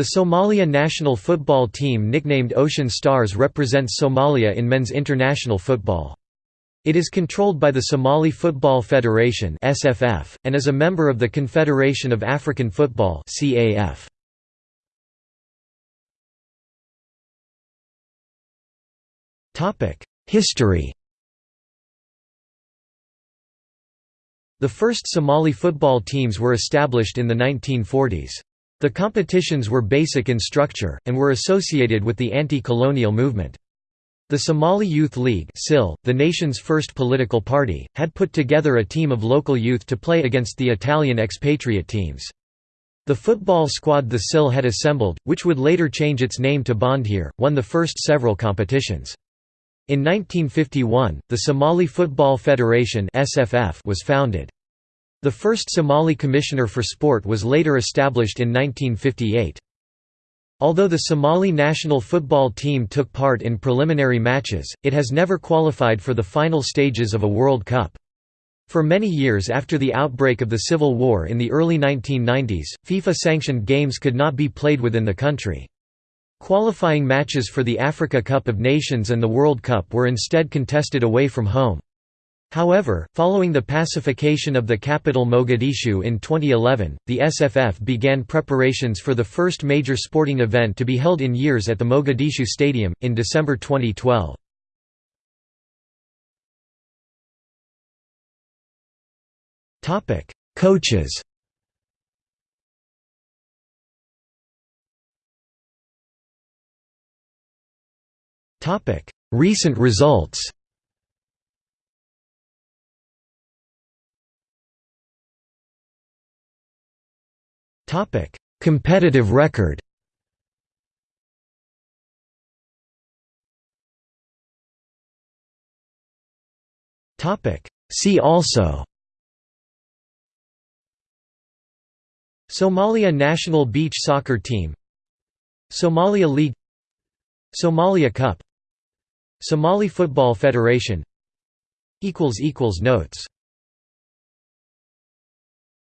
The Somalia national football team nicknamed Ocean Stars represents Somalia in men's international football. It is controlled by the Somali Football Federation (SFF) and is a member of the Confederation of African Football (CAF). Topic: History. The first Somali football teams were established in the 1940s. The competitions were basic in structure, and were associated with the anti-colonial movement. The Somali Youth League the nation's first political party, had put together a team of local youth to play against the Italian expatriate teams. The football squad the SYL had assembled, which would later change its name to Bondhir, won the first several competitions. In 1951, the Somali Football Federation was founded. The first Somali Commissioner for Sport was later established in 1958. Although the Somali national football team took part in preliminary matches, it has never qualified for the final stages of a World Cup. For many years after the outbreak of the Civil War in the early 1990s, FIFA-sanctioned games could not be played within the country. Qualifying matches for the Africa Cup of Nations and the World Cup were instead contested away from home. However, following the pacification of the capital Mogadishu in 2011, the SFF began preparations for the first major sporting event to be held in years at the Mogadishu Stadium, in December 2012. Coaches Recent results Topic: Competitive record. Topic: See also. Somalia national beach soccer team. Somalia League. Somalia Cup. Somali Football Federation. Equals equals Notes